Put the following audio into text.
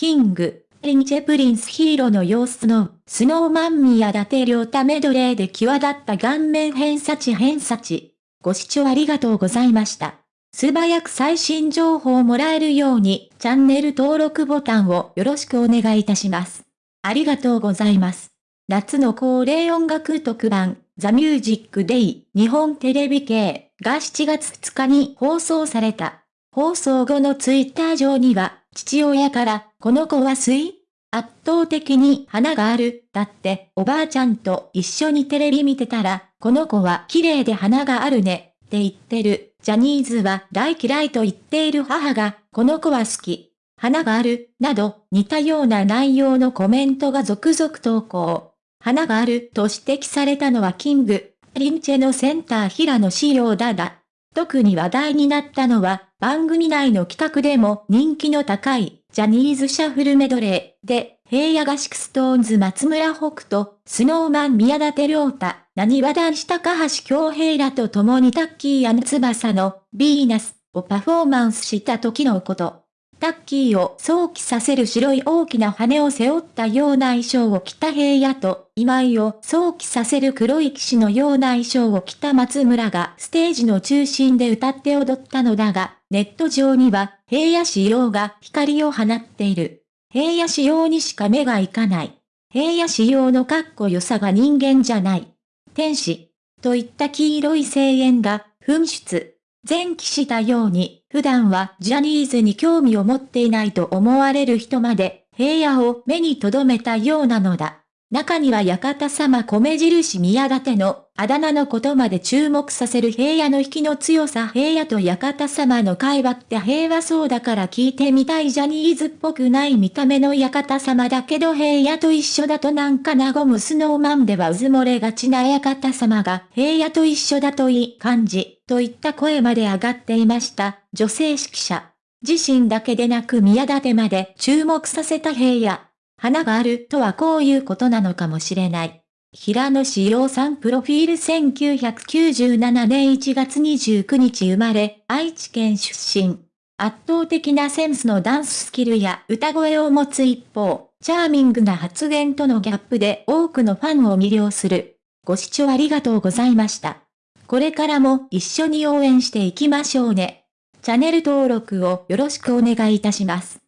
キング、リンチェプリンスヒーローの様子の、スノーマン宮舘涼太メドレーで際立った顔面偏差値偏差値。ご視聴ありがとうございました。素早く最新情報をもらえるように、チャンネル登録ボタンをよろしくお願いいたします。ありがとうございます。夏の恒例音楽特番、ザ・ミュージック・デイ、日本テレビ系が7月2日に放送された。放送後のツイッター上には、父親から、この子は水圧倒的に花がある。だって、おばあちゃんと一緒にテレビ見てたら、この子は綺麗で花があるね。って言ってる。ジャニーズは大嫌いと言っている母が、この子は好き。花がある。など、似たような内容のコメントが続々投稿。花があると指摘されたのはキング、リンチェのセンター平野仕様だだ。特に話題になったのは、番組内の企画でも人気の高い、ジャニーズシャッフルメドレーで、平野合宿ストーンズ松村北斗、スノーマン宮舘良太、何わ男子高橋京平らと共にタッキーや翼の、ヴィーナスをパフォーマンスした時のこと。タッキーを想起させる白い大きな羽を背負ったような衣装を着た平野と、今井を想起させる黒い騎士のような衣装を着た松村がステージの中心で歌って踊ったのだが、ネット上には平野仕様が光を放っている。平野仕様にしか目がいかない。平野仕様のかっこよさが人間じゃない。天使。といった黄色い声援が噴出。前期したように、普段はジャニーズに興味を持っていないと思われる人まで、平野を目に留めたようなのだ。中には館様米印宮舘のあだ名のことまで注目させる平野の引きの強さ平野と館様の会話って平和そうだから聞いてみたいジャニーズっぽくない見た目の館様だけど平野と一緒だとなんか和むスノーマンではうず漏れがちな館様が平野と一緒だといい感じといった声まで上がっていました女性指揮者。自身だけでなく宮舘まで注目させた平野。花があるとはこういうことなのかもしれない。平野志陽さんプロフィール1997年1月29日生まれ、愛知県出身。圧倒的なセンスのダンススキルや歌声を持つ一方、チャーミングな発言とのギャップで多くのファンを魅了する。ご視聴ありがとうございました。これからも一緒に応援していきましょうね。チャンネル登録をよろしくお願いいたします。